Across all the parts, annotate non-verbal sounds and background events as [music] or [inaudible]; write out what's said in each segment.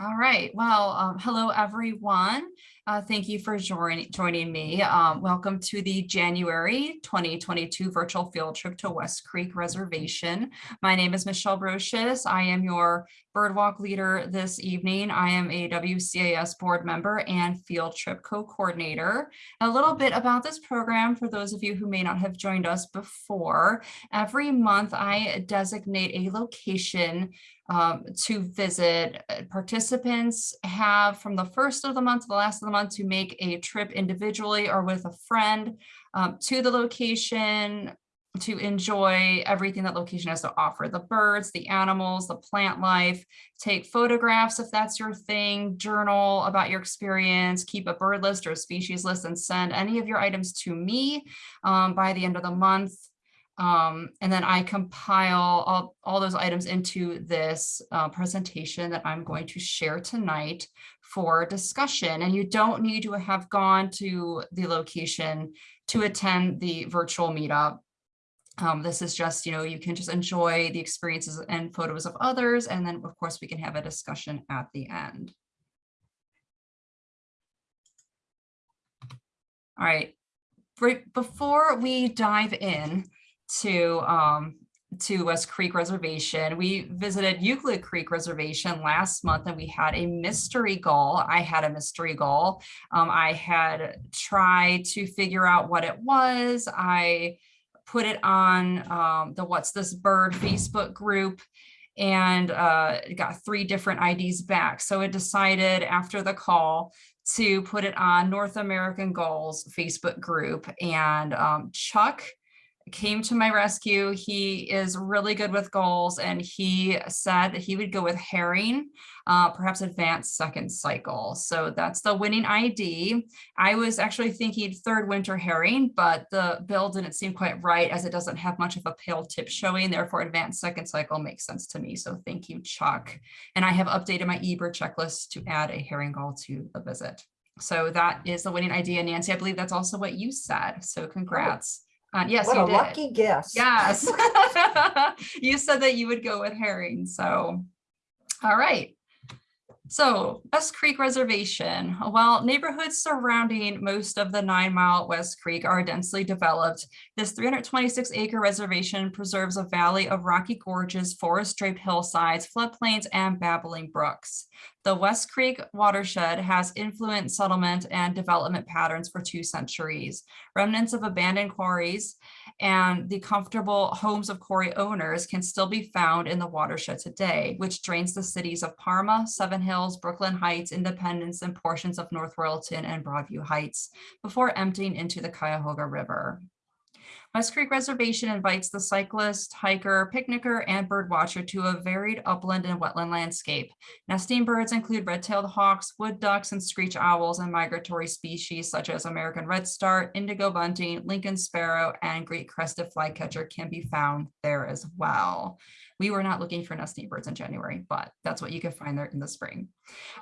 All right. Well, um, hello, everyone. Uh, thank you for join joining me. Um, welcome to the January 2022 virtual field trip to West Creek Reservation. My name is Michelle Brocious. I am your birdwalk leader this evening. I am a WCAS board member and field trip co-coordinator. A little bit about this program for those of you who may not have joined us before. Every month I designate a location um, to visit. Uh, participants have from the first of the month to the last of the month to make a trip individually or with a friend um, to the location to enjoy everything that location has to offer, the birds, the animals, the plant life, take photographs if that's your thing, journal about your experience, keep a bird list or a species list and send any of your items to me um, by the end of the month. Um, and then I compile all, all those items into this uh, presentation that I'm going to share tonight for discussion. And you don't need to have gone to the location to attend the virtual meetup. Um, this is just, you know, you can just enjoy the experiences and photos of others. And then of course we can have a discussion at the end. All right, right before we dive in, to um, to West Creek Reservation. We visited Euclid Creek Reservation last month and we had a mystery gull. I had a mystery gull. Um, I had tried to figure out what it was. I put it on um, the What's This Bird Facebook group and uh, got three different IDs back. So it decided after the call to put it on North American Gulls Facebook group and um, Chuck came to my rescue. He is really good with goals and he said that he would go with herring, uh, perhaps advanced second cycle. So that's the winning ID. I was actually thinking third winter herring, but the bill didn't seem quite right as it doesn't have much of a pale tip showing. Therefore, advanced second cycle makes sense to me. So thank you, Chuck. And I have updated my eBird checklist to add a herring gull to the visit. So that is the winning idea. Nancy, I believe that's also what you said. So congrats. Uh, yes, What you a did. lucky guess. Yes. [laughs] you said that you would go with herring. So, all right. So West Creek Reservation, while neighborhoods surrounding most of the nine mile West Creek are densely developed, this 326 acre reservation preserves a valley of rocky gorges, forest draped hillsides, floodplains, and babbling brooks. The West Creek watershed has influenced settlement and development patterns for two centuries. Remnants of abandoned quarries and the comfortable homes of quarry owners can still be found in the watershed today, which drains the cities of Parma, Seven Hills, Brooklyn Heights, Independence, and portions of North Royalton and Broadview Heights before emptying into the Cuyahoga River. West Creek Reservation invites the cyclist, hiker, picnicker, and bird watcher to a varied upland and wetland landscape. Nesting birds include red-tailed hawks, wood ducks, and screech owls, and migratory species such as American redstart, indigo bunting, Lincoln sparrow, and great crested flycatcher can be found there as well. We were not looking for nesting birds in January, but that's what you can find there in the spring.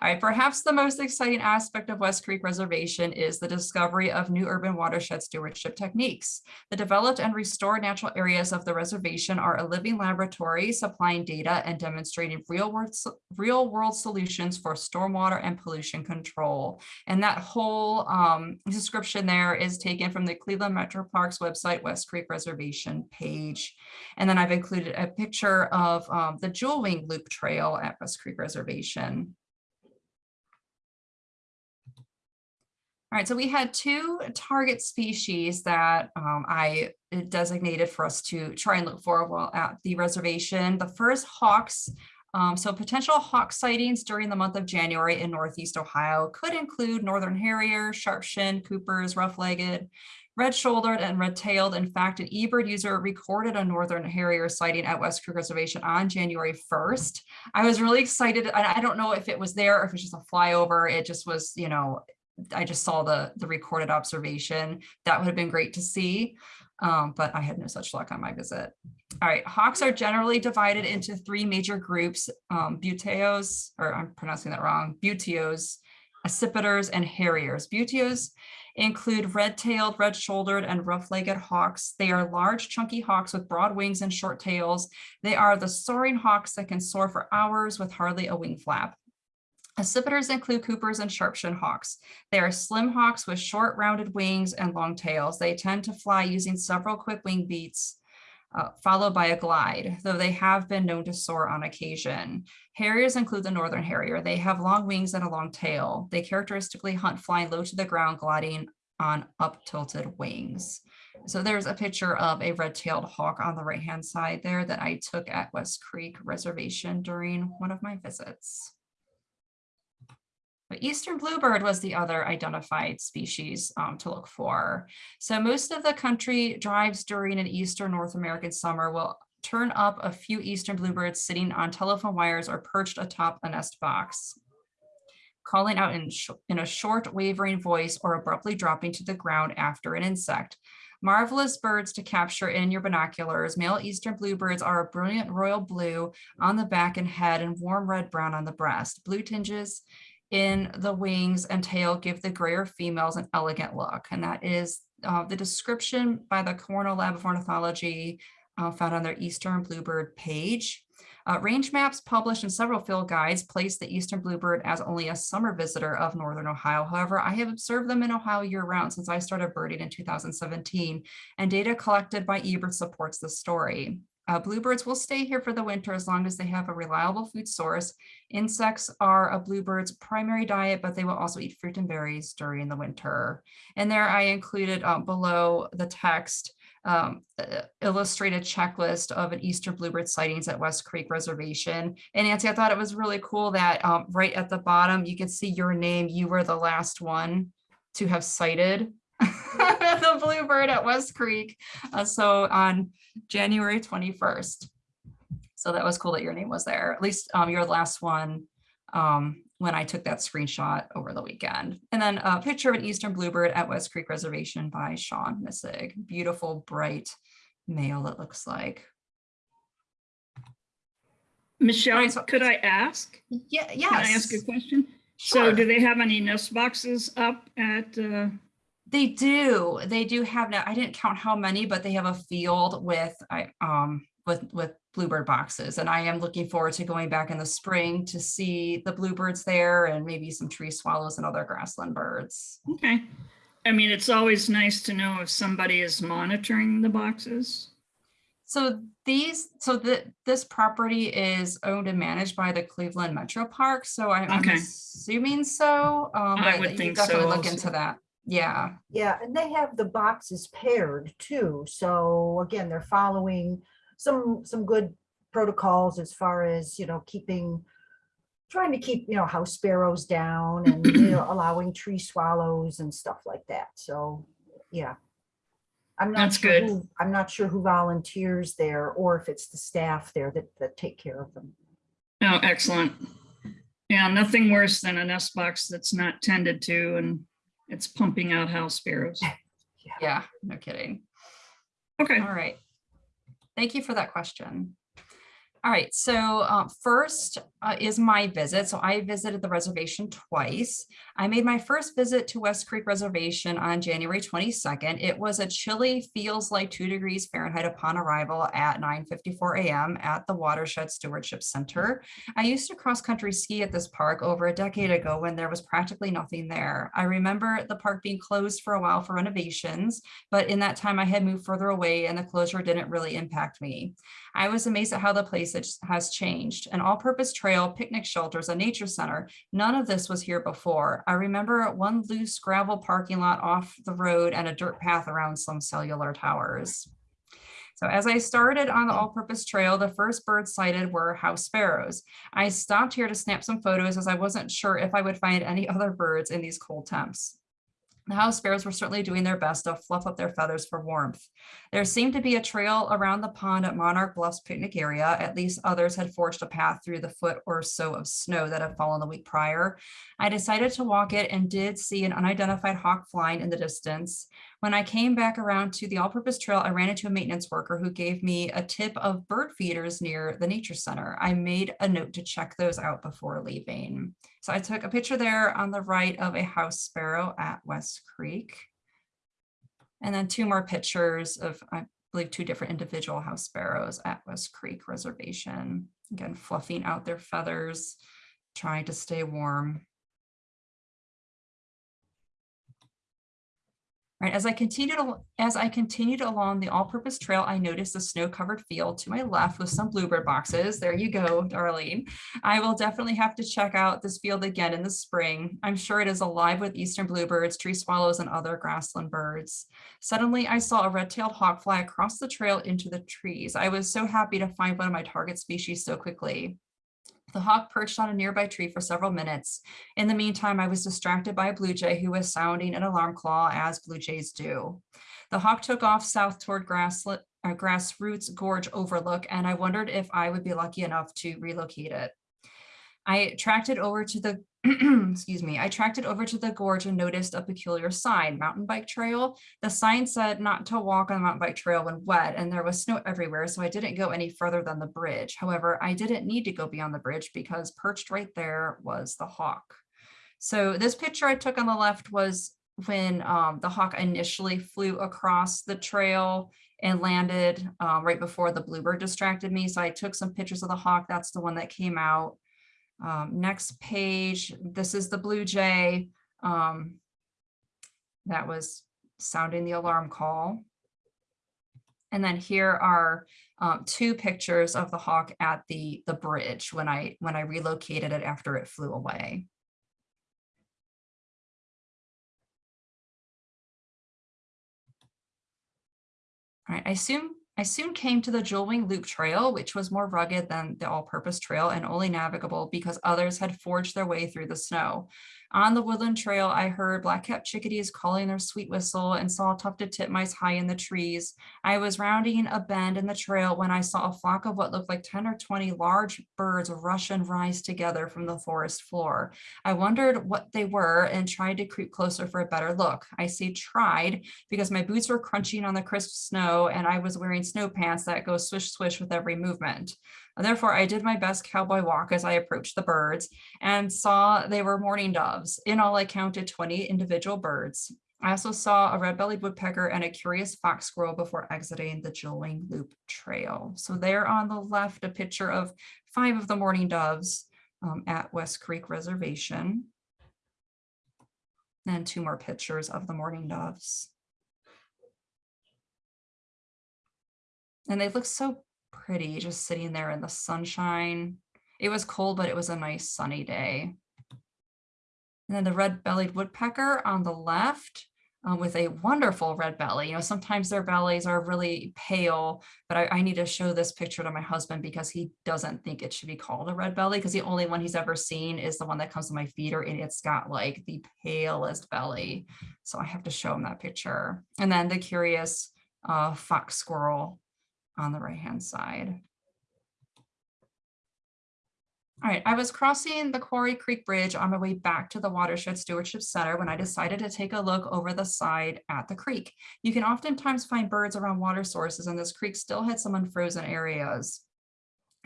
All right, perhaps the most exciting aspect of West Creek Reservation is the discovery of new urban watershed stewardship techniques. The developed and restored natural areas of the reservation are a living laboratory supplying data and demonstrating real world, real world solutions for stormwater and pollution control. And that whole um, description there is taken from the Cleveland Metro Parks website, West Creek Reservation page. And then I've included a picture of um, the Jewel Wing Loop Trail at West Creek Reservation. All right, so we had two target species that um, I designated for us to try and look for while at the reservation. The first hawks, um, so potential hawk sightings during the month of January in Northeast Ohio could include Northern Harrier, Sharp-shinned, Cooper's, Rough-legged, red-shouldered and red-tailed. In fact, an eBird user recorded a northern harrier sighting at West Creek Reservation on January 1st. I was really excited. I don't know if it was there or if it's just a flyover. It just was, you know, I just saw the, the recorded observation. That would have been great to see, um, but I had no such luck on my visit. All right, hawks are generally divided into three major groups, um, buteos, or I'm pronouncing that wrong, buteos, accipiters, and harriers. Buteos include red-tailed, red-shouldered, and rough-legged hawks. They are large, chunky hawks with broad wings and short tails. They are the soaring hawks that can soar for hours with hardly a wing flap. Accipiters include Coopers and Sharpshin hawks. They are slim hawks with short rounded wings and long tails. They tend to fly using several quick wing beats uh, followed by a glide, though they have been known to soar on occasion. Harriers include the northern harrier. They have long wings and a long tail. They characteristically hunt flying low to the ground, gliding on up tilted wings. So there's a picture of a red-tailed hawk on the right-hand side there that I took at West Creek Reservation during one of my visits. But Eastern bluebird was the other identified species um, to look for. So most of the country drives during an Eastern North American summer will turn up a few Eastern bluebirds sitting on telephone wires or perched atop a nest box, calling out in, in a short wavering voice or abruptly dropping to the ground after an insect. Marvelous birds to capture in your binoculars. Male eastern bluebirds are a brilliant royal blue on the back and head and warm red brown on the breast. Blue tinges in the wings and tail give the grayer females an elegant look. And that is uh, the description by the Cornell Lab of Ornithology uh, found on their Eastern Bluebird page. Uh, range maps published in several field guides place the eastern bluebird as only a summer visitor of northern Ohio. However, I have observed them in Ohio year round since I started birding in 2017, and data collected by eBird supports this story. Uh, bluebirds will stay here for the winter as long as they have a reliable food source. Insects are a bluebird's primary diet, but they will also eat fruit and berries during the winter. And there I included um, below the text um, illustrated checklist of an Easter bluebird sightings at West Creek Reservation. And Nancy, I thought it was really cool that um, right at the bottom, you can see your name. You were the last one to have sighted [laughs] the bluebird at West Creek. Uh, so on January 21st. So that was cool that your name was there. At least um, you're the last one um, when I took that screenshot over the weekend. And then a picture of an Eastern bluebird at West Creek Reservation by Sean Missig. Beautiful, bright male it looks like. Michelle, Right, so- could I ask? Yeah, Can I ask a question? Sure. So do they have any nest boxes up at, uh, They do. They do have now. I didn't count how many, but they have a field with I um with with bluebird boxes, and I am looking forward to going back in the spring to see the bluebirds there and maybe some tree swallows and other grassland birds. okay. I mean, it's always nice to know if somebody is monitoring the boxes. So these, so the this property is owned and managed by the Cleveland Metro Park. So I, I'm Okay. assuming so. Um, I would think so definitely look also. into that. Yeah. Yeah, and they have the boxes paired too. So again, they're following some, some good protocols as far as, you know, keeping, trying to keep, you know, house sparrows down and, you know, [clears throat] allowing tree swallows and stuff like that. So, yeah. I'm not That's sure good. who, I'm not sure who volunteers there or if it's the staff there that, that take care of them. Oh, excellent. Yeah, nothing worse than a nest box that's not tended to and it's pumping out house sparrows. [laughs] Yeah. No kidding. Okay, All right. Thank you for that question. All right, so uh, first uh, is my visit. So I visited the reservation twice. I made my first visit to West Creek Reservation on January 22nd. It was a chilly, feels like two degrees Fahrenheit upon arrival at 9:54 a.m. at the Watershed Stewardship Center. I used to cross-country ski at this park over a decade ago when there was practically nothing there. I remember the park being closed for a while for renovations, but in that time I had moved further away and the closure didn't really impact me. I was amazed at how the place has- has changed. An all-purpose trail, picnic shelters, a nature center, none of this was here before. I remember one loose gravel parking lot off the road and a dirt path around some cellular towers. So as I started on the all-purpose trail, the first birds sighted were house sparrows. I stopped here to snap some photos as I wasn't sure if I would find any [laughs] other birds in these cold temps. The house sparrows were certainly doing their best to fluff up their feathers for warmth. There seemed to be a trail around the pond at Monarch Bluffs picnic area. At least others had forged a path through the foot or so of snow that had fallen the week prior. I decided to walk it and did see an unidentified hawk flying in the distance. When I came back around to the all-purpose trail, I ran into a maintenance worker who gave me a tip of bird feeders near the nature center. I made a note to check those out before leaving. So I took a picture there on the right of a house sparrow at West Creek. And then two more pictures of, I believe, two different individual house sparrows at West Creek Reservation. Again, fluffing out their feathers trying to stay warm. Right, as I continued, as I continued along the all-purpose trail, I noticed a snow-covered field to my left with some bluebird boxes. There you go, Darlene. I will definitely have to check out this field again in the spring. I'm sure it is alive with eastern bluebirds, tree swallows, and other grassland birds. Suddenly, I saw a red-tailed hawk fly across the trail into the trees. I was so happy to find one of my target species so quickly. The hawk perched on a nearby tree for several minutes. In the meantime, I was distracted by a blue jay who was sounding an alarm call as blue jays do. The hawk took off south toward grasslet, uh, Grassroots Gorge Overlook, and I wondered if I would be lucky enough to relocate it. I tracked it over to the, [clears throat] excuse me, I tracked it over to the gorge and noticed a peculiar sign, mountain bike trail. The sign said not to walk on the mountain bike trail when wet and there was snow everywhere, so I didn't go any further than the bridge. However, I didn't need to go beyond the bridge because perched right there was the hawk. So this picture I took on the left was when um, the hawk initially flew across the trail and landed um, right before the bluebird distracted me. So I took some pictures of the hawk. That's the one that came out. Um, next page, this is the Blue Jay. Um, that was sounding the alarm call. And then here are um, two pictures of the hawk at the, the bridge when I, when I relocated it after it flew away. All right, I soon I soon came to the Jewelwing Loop Trail, which was more rugged than the all-purpose trail and only navigable because others had forged their way through the snow. On the woodland trail, I heard black-capped chickadees calling their sweet whistle and saw tufted titmice high in the trees. I was rounding a bend in the trail when I saw a flock of what looked like 10 or 20 large birds rush and rise together from the forest floor. I wondered what they were and tried to creep closer for a better look. I say tried because my boots were crunching on the crisp snow and I was wearing snow pants that go swish swish with every movement. Therefore, I did my best cowboy walk as I approached the birds and saw they were mourning doves. In all, I counted 20 individual birds. I also saw a red-bellied woodpecker and a curious fox squirrel before exiting the Jewelwing Loop Trail. So there on the left, a picture of five of the mourning doves um, at West Creek Reservation. And two more pictures of the mourning doves. And they look so pretty just sitting there in the sunshine. It was cold, but it was a nice sunny day. And then the red-bellied woodpecker on the left uh, with a wonderful red belly. You know, sometimes their bellies are really pale, but I, I need to show this picture to my husband because he doesn't think it should be called a red belly because the only one he's ever seen is the one that comes to my feeder and it's got like the palest belly. So I have to show him that picture. And then the curious uh, fox squirrel on the right-hand side. All right, I was crossing the Quarry Creek Bridge on my way back to the Watershed Stewardship Center when I decided to take a look over the side at the creek. You can oftentimes find birds around water sources and this creek still had some unfrozen areas.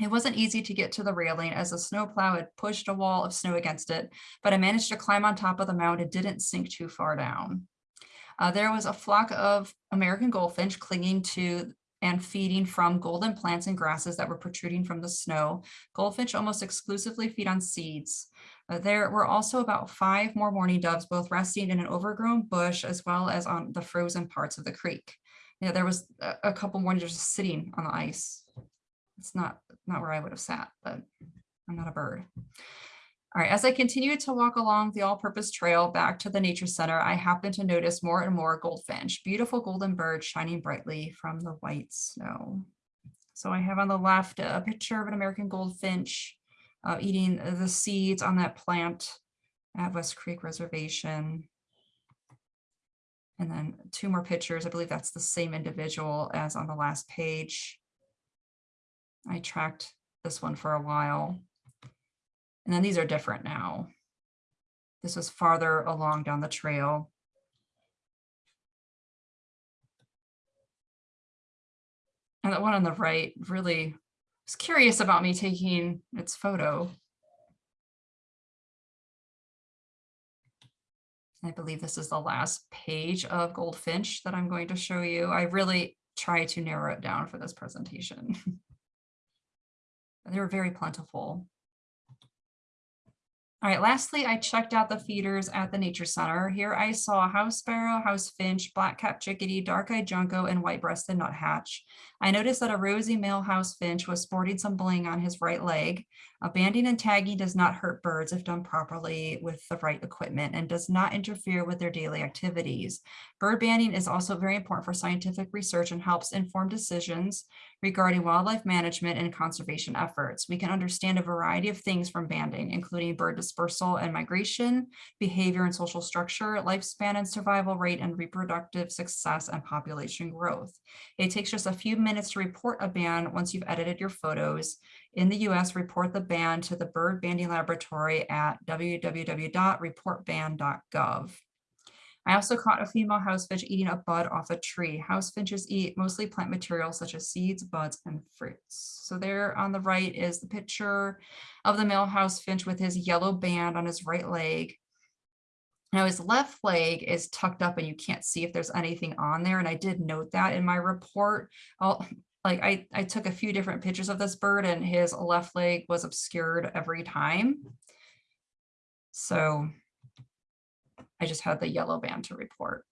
It wasn't easy to get to the railing as the snowplow had pushed a wall of snow against it, but I managed to climb on top of the mound and didn't sink too far down. Uh, there was a flock of American goldfinch clinging to and feeding from golden plants and grasses that were protruding from the snow. Goldfinch almost exclusively feed on seeds. Uh, there were also about five more mourning doves, both resting in an overgrown bush as well as on the frozen parts of the creek. Yeah, there was a, couple more just sitting on the ice. It's not, not where I would have sat, but I'm not a bird. All right, as I continued to walk along the all-purpose trail back to the nature center, I happened to notice more and more goldfinch, beautiful golden birds shining brightly from the white snow. So I have on the left a picture of an American goldfinch uh, eating the seeds on that plant at West Creek Reservation. And then two more pictures. I believe that's the same individual as on the last page. I tracked this one for a while. And then these are different now. This was farther along down the trail. And the one on the right really was curious about me taking its photo. I believe this is the last page of Goldfinch that I'm going to show you. I really try to narrow it down for this presentation. [laughs] they were very plentiful. All right, lastly, I checked out the feeders at the nature center. Here I saw house sparrow, house finch, black-capped chickadee, dark-eyed junco, and white-breasted nuthatch. I noticed that a rosy male house finch was sporting some bling on his right leg. Uh, banding and tagging does not hurt birds if done properly with the right equipment and does not interfere with their daily activities. Bird banding is also very important for scientific research and helps inform decisions regarding wildlife management and conservation efforts. We can understand a variety of things from banding, including bird dispersal and migration, behavior and social structure, lifespan and survival rate, and reproductive success and population growth. It takes just a few minutes to report a band once you've edited your photos. In the US, report the band to the Bird Banding Laboratory at www.reportband.gov. I also caught a female house finch eating a bud off a tree. House finches eat mostly plant material such as seeds, buds, and fruits. So there on the right is the picture of the male house finch with his yellow band on his right leg. Now his left leg is tucked up and you can't see if there's anything on there. And I did note that in my report. I'll, like I, I took a few different pictures of this bird and his left leg was obscured every time. So I just had the yellow band to report.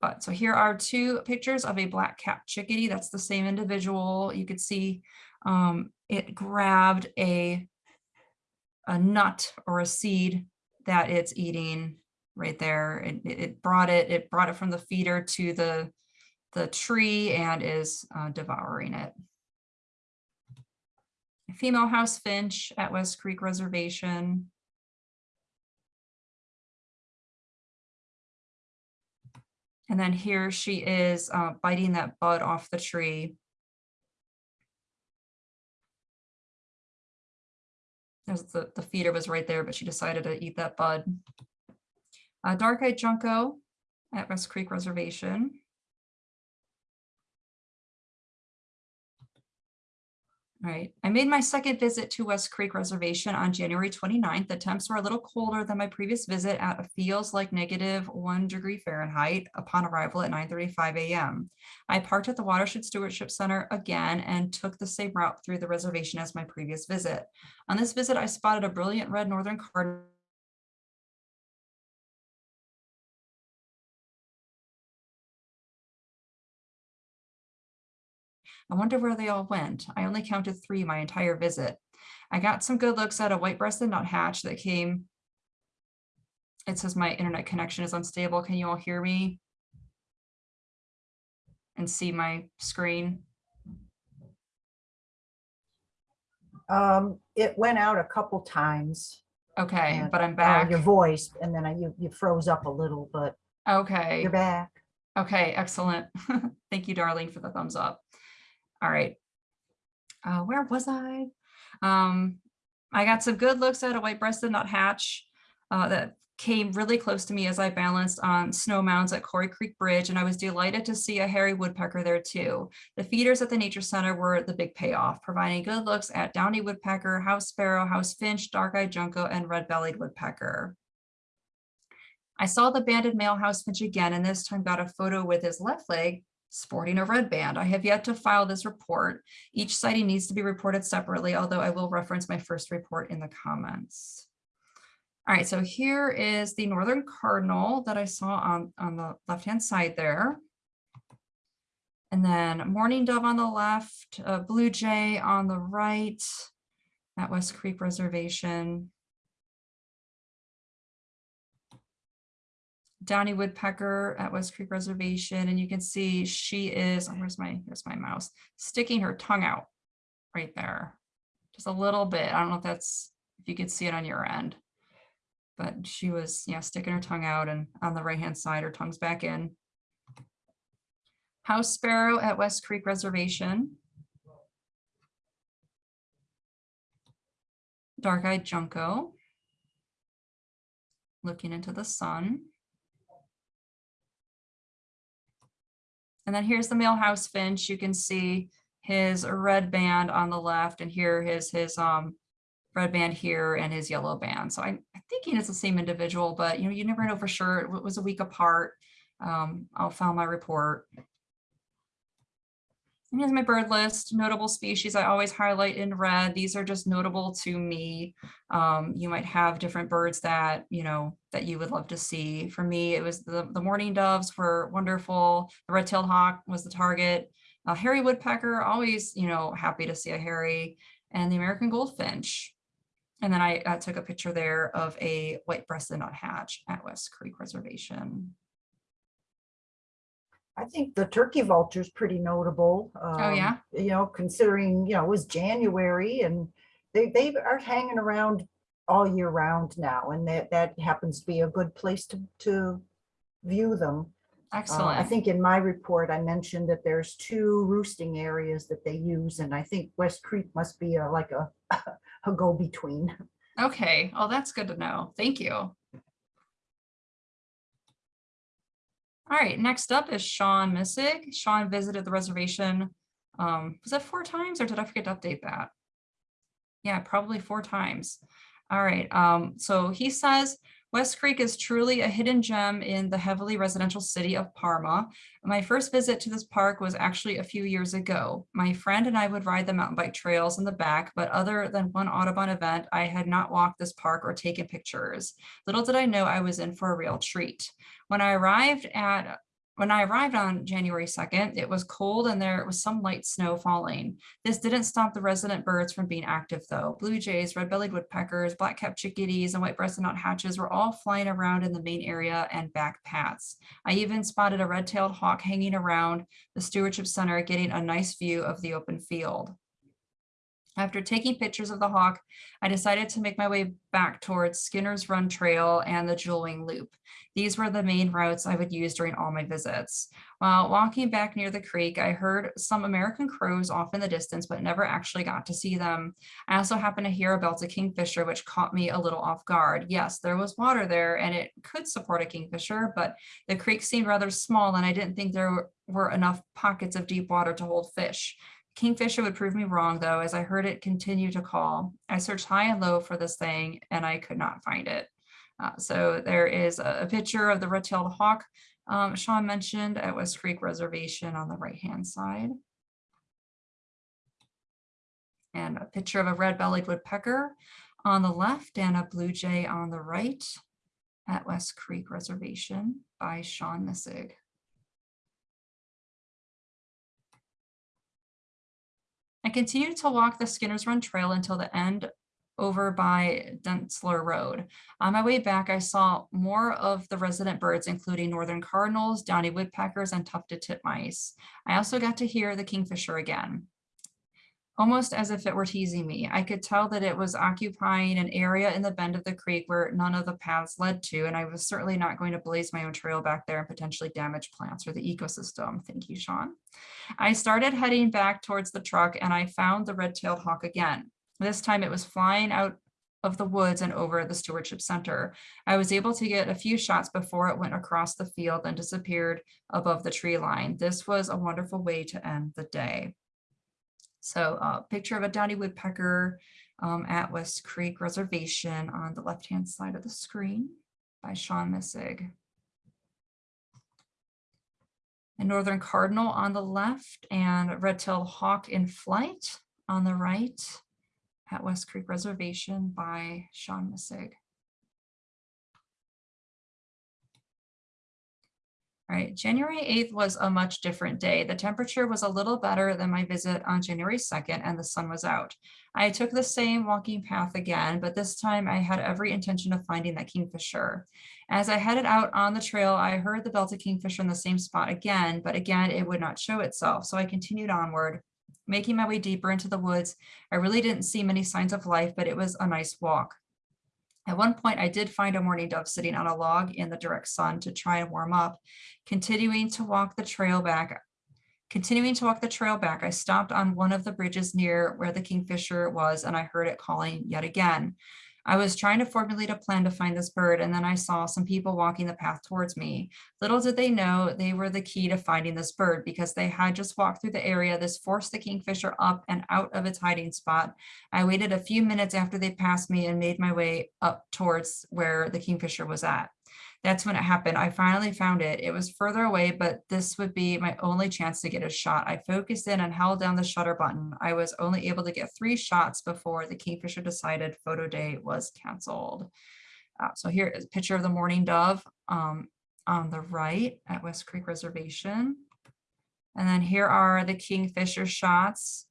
But so here are two pictures of a black capped chickadee. That's the same individual. You could see um, it grabbed a, a nut or a seed that it's eating right there. It, it brought it, it brought it from the feeder to the, the tree and is uh, devouring it. Female house finch at West Creek Reservation. And then here she is uh, biting that bud off the tree. There's the, the feeder was right there, but she decided to eat that bud. Uh, Dark-eyed Junco at West Creek Reservation. Right, I made my second visit to West Creek Reservation on January 29th. The temps were a little colder than my previous visit at a feels like negative one degree Fahrenheit upon arrival at 9.35 a.m. I parked at the Watershed Stewardship Center again and took the same route through the reservation as my previous visit. On this visit, I spotted a brilliant red northern cardinal I wonder where they all went. I only counted three my entire visit. I got some good looks at a white-breasted nuthatch that came. It says my internet connection is unstable. Can you all hear me? And see my screen? Um, it went out a couple times. Okay, and, but I'm uh, back. Your voice, and then I- you, you froze up a little, but Okay, you're back. okay, excellent. [laughs] Thank you, Darlene, for the thumbs up. All right. Uh, where was I? Um, I got some good looks at a white-breasted nuthatch uh, that came really close to me as I balanced on snow mounds at Quarry Creek Bridge, and I was delighted to see a hairy woodpecker there too. The feeders at the Nature Center were the big payoff, providing good looks at downy woodpecker, house sparrow, house finch, dark-eyed junco, and red-bellied woodpecker. I saw the banded male house finch again, and this time got a photo with his left leg sporting a red band. I have yet to file this report. Each sighting needs to be reported separately, although I will reference my first report in the comments. All right, so here is the northern cardinal that I saw on, on the left-hand side there. And then mourning dove on the left, uh, blue jay on the right at West Creek Reservation. Downy woodpecker at West Creek Reservation, and you can see she is, oh, where's my, here's my mouse, sticking her tongue out right there. Just a little bit. I don't know if that's, if you could see it on your end. But she was, yeah, sticking her tongue out and on the right-hand side, her tongue's back in. House sparrow at West Creek Reservation. Dark-eyed junco. Looking into the sun. And then here's the male house finch. You can see his red band on the left and here his his um red band here and his yellow band. So I think he it's the same individual, but you know, you never know for sure. It was a week apart. Um, I'll file my report. And here's my bird list, notable species I always highlight in red. These are just notable to me. Um, you might have different birds that, you know, that you would love to see. For me, it was the, the mourning doves were wonderful. The red-tailed hawk was the target. Uh, hairy woodpecker, always, you know, happy to see a hairy. And the American goldfinch. And then I took a picture there of a white-breasted nuthatch at West Creek Reservation. I think the turkey vulture is pretty notable. Oh, um, yeah? You know, considering, you know, it was January and they, they are hanging around all year round now. And that, that happens to be a good place to, to view them. Uh, Excellent. I think in my report, I mentioned that there's two roosting areas that they use. And I think West Creek must be a, like a, [laughs] a go-between. Okay, oh, that's good to know. Thank you. All right, next up is Sean Missig. Sean visited the reservation. Um, was that four times or did I forget to update that? Yeah, probably four times. All right, um, so he says West Creek is truly a hidden gem in the heavily residential city of Parma. My first visit to this park was actually a few years ago. My friend and I would ride the mountain bike trails in the back, but other than one Audubon event, I had not walked this park or taken pictures. Little did I know I was in for a real treat. When I arrived at when I arrived on January 2nd, it was cold and there was some light snow falling. This didn't stop the resident birds from being active though. Blue jays, red-bellied woodpeckers, black-capped chickadees, and white-breasted nuthatches were all flying around in the main area and back paths. I even spotted a red-tailed hawk hanging around the stewardship center, getting a nice view of the open field. After taking pictures of the hawk, I decided to make my way back towards Skinner's Run Trail and the Jewel Wing Loop. These were the main routes I would use during all my visits. While walking back near the creek, I heard some American crows off in the distance, but never actually got to see them. I also happened to hear about a kingfisher, which caught me a little off guard. Yes, there was water there and it could support a kingfisher, but the creek seemed rather small and I didn't think there were enough pockets of deep water to hold fish. Kingfisher would prove me wrong though, as I heard it continue to call. I searched high and low for this thing and I could not find it. Uh, so there is a, a picture of the red-tailed hawk um, Sean mentioned at West Creek Reservation on the right-hand side. And a picture of a red-bellied woodpecker on the left and a blue jay on the right at West Creek Reservation by Sean Missig. I continued to walk the Skinner's Run Trail until the end over by Dentzler Road. On my way back, I saw more of the resident birds, including northern cardinals, downy woodpeckers, and tufted titmice. I also got to hear the kingfisher again. Almost as if it were teasing me, I could tell that it was occupying an area in the bend of the creek where none of the paths led to, and I was certainly not going to blaze my own trail back there and potentially damage plants or the ecosystem. Thank you, Sean. I started heading back towards the truck and I found the red-tailed hawk again. This time it was flying out of the woods and over the stewardship center. I was able to get a few shots before it went across the field and disappeared above the tree line. This was a wonderful way to end the day. So a uh, picture of a downy woodpecker um, at West Creek Reservation on the left-hand side of the screen by Sean Missig. A northern cardinal on the left and a red-tailed hawk in flight on the right at West Creek Reservation by Sean Missig. Right, January 8th was a much different day. The temperature was a little better than my visit on January 2nd and the sun was out. I took the same walking path again, but this time I had every intention of finding that kingfisher. As I headed out on the trail, I heard the belted kingfisher in the same spot again, but again, it would not show itself. So I continued onward, making my way deeper into the woods. I really didn't see many signs of life, but it was a nice walk. At one point, I did find a mourning dove sitting on a log in the direct sun to try and warm up. Continuing to walk the trail back, continuing to walk the trail back, I stopped on one of the bridges near where the kingfisher was and I heard it calling yet again. I was trying to formulate a plan to find this bird and then I saw some people walking the path towards me. Little did they know they were the key to finding this bird because they had just walked through the area. This forced the kingfisher up and out of its hiding spot. I waited a few minutes after they passed me and made my way up towards where the kingfisher was at. That's when it happened. I finally found it. It was further away, but this would be my only chance to get a shot. I focused in and held down the shutter button. I was only able to get three shots before the Kingfisher decided photo day was canceled. Uh, so here is a picture of the mourning dove um, on the right at West Creek Reservation. And then here are the Kingfisher shots.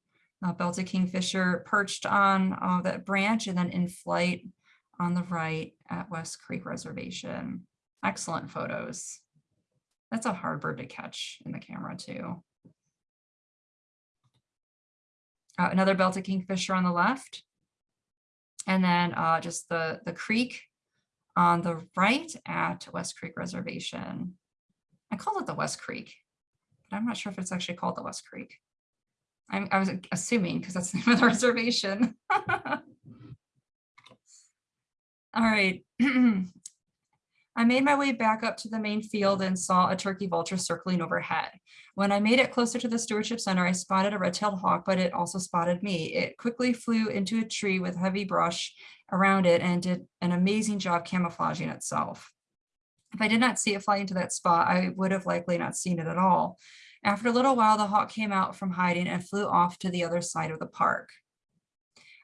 Uh, belted Kingfisher perched on uh, that branch and then in flight on the right at West Creek Reservation. Excellent photos. That's a hard bird to catch in the camera too. Uh, another belted kingfisher on the left. And then uh, just the, the creek on the right at West Creek Reservation. I call it the West Creek, but I'm not sure if it's actually called the West Creek. I'm, I was assuming because that's the name of the [laughs] reservation. [laughs] All right. [clears throat] I made my way back up to the main field and saw a turkey vulture circling overhead. When I made it closer to the stewardship center, I spotted a red-tailed hawk, but it also spotted me. It quickly flew into a tree with heavy brush around it and did an amazing job camouflaging itself. If I did not see it fly into that spot, I would have likely not seen it at all. After a little while, the hawk came out from hiding and flew off to the other side of the park.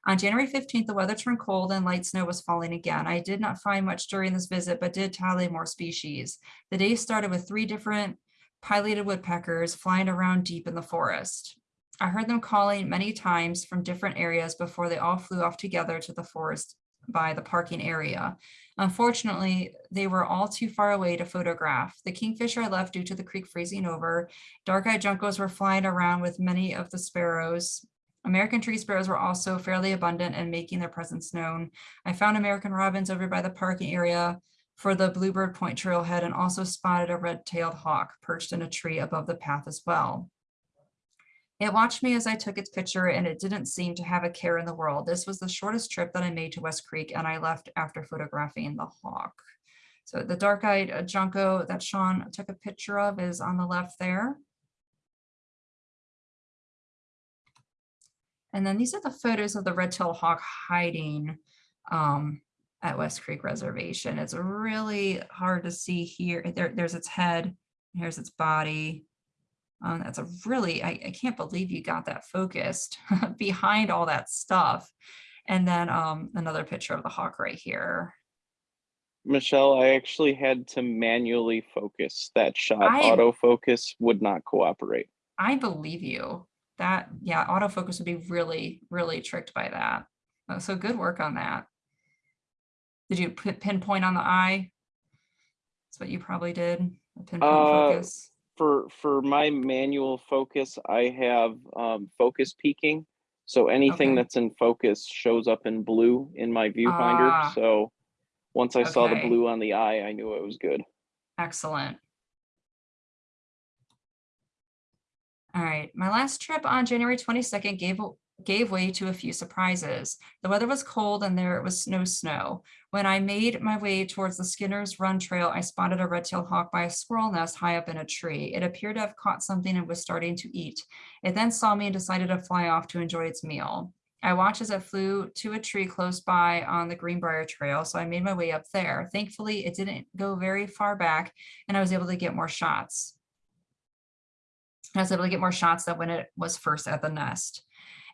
On January 15th, the weather turned cold and light snow was falling again. I did not find much during this visit, but did tally more species. The day started with three different pileated woodpeckers flying around deep in the forest. I heard them calling many times from different areas before they all flew off together to the forest by the parking area. Unfortunately, they were all too far away to photograph. The kingfisher I left due to the creek freezing over. Dark-eyed juncos were flying around with many of the sparrows. American tree sparrows were also fairly abundant and making their presence known. I found American robins over by the parking area for the Bluebird Point trailhead and also spotted a red-tailed hawk perched in a tree above the path as well. It watched me as I took its picture and it didn't seem to have a care in the world. This was the shortest trip that I made to West Creek and I left after photographing the hawk. So the dark-eyed uh, Junco that Sean took a picture of is on the left there. And then these are the photos of the red-tailed hawk hiding um, at West Creek Reservation. It's really hard to see here. There, there's its head, here's its body. Um, that's a really, I, I can't believe you got that focused [laughs] behind all that stuff. And then um, another picture of the hawk right here. Michelle, I actually had to manually focus that shot. I- Autofocus would not cooperate. I believe you. That, yeah, autofocus would be really, really tricked by that. Uh, So good work on that. Did you put pinpoint on the eye? That's what you probably did, a pinpoint Uh, focus. For for my manual focus, I have um, focus peaking. So anything Okay. that's in focus shows up in blue in my viewfinder. Ah. So once I saw the blue on the eye, I knew it was good. Excellent. All right, my last trip on January 22nd gave, gave way to a few surprises. The weather was cold and there was no snow. When I made my way towards the Skinner's Run Trail, I spotted a red-tailed hawk by a squirrel nest high up in a tree. It appeared to have caught something and was starting to eat. It then saw me and decided to fly off to enjoy its meal. I watched as it flew to a tree close by on the Greenbrier Trail, so I made my way up there. Thankfully, it didn't go very far back and I was able to get more shots. I was able to get more shots than when it was first at the nest.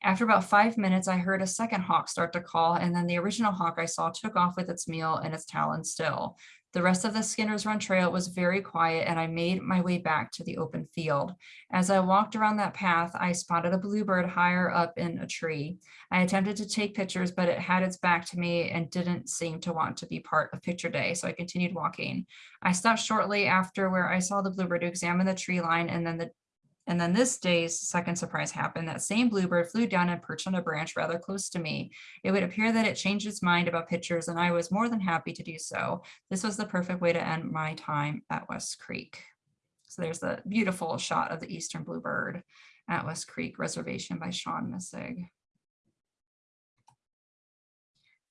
After about five minutes, I heard a second hawk start to call, and then the original hawk I saw took off with its meal and its talons still. The rest of the Skinner's Run Trail was very quiet, and I made my way back to the open field. As I walked around that path, I spotted a bluebird higher up in a tree. I attempted to take pictures, but it had its back to me and didn't seem to want to be part of picture day, so I continued walking. I stopped shortly after where I saw the bluebird to examine the tree line and then the and then this day's second surprise happened. That same bluebird flew down and perched on a branch rather close to me. It would appear that it changed its mind about pictures and I was more than happy to do so. This was the perfect way to end my time at West Creek. So there's the beautiful shot of the eastern bluebird at West Creek Reservation by Sean Missig.